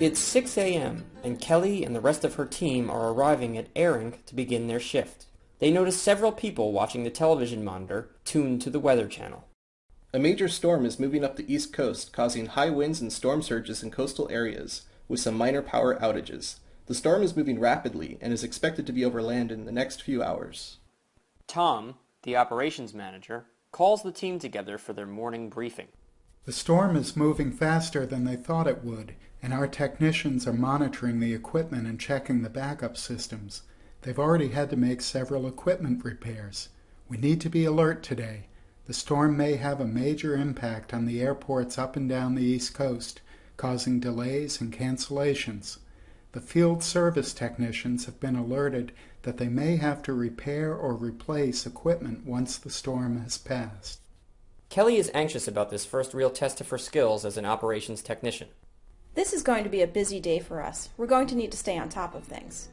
It's 6 a.m., and Kelly and the rest of her team are arriving at ARINC to begin their shift. They notice several people watching the television monitor tuned to the Weather Channel. A major storm is moving up the east coast, causing high winds and storm surges in coastal areas, with some minor power outages. The storm is moving rapidly and is expected to be over land in the next few hours. Tom, the operations manager, calls the team together for their morning briefing. The storm is moving faster than they thought it would, and our technicians are monitoring the equipment and checking the backup systems. They've already had to make several equipment repairs. We need to be alert today. The storm may have a major impact on the airports up and down the East Coast, causing delays and cancellations. The field service technicians have been alerted that they may have to repair or replace equipment once the storm has passed. Kelly is anxious about this first real test of her skills as an operations technician. This is going to be a busy day for us. We're going to need to stay on top of things.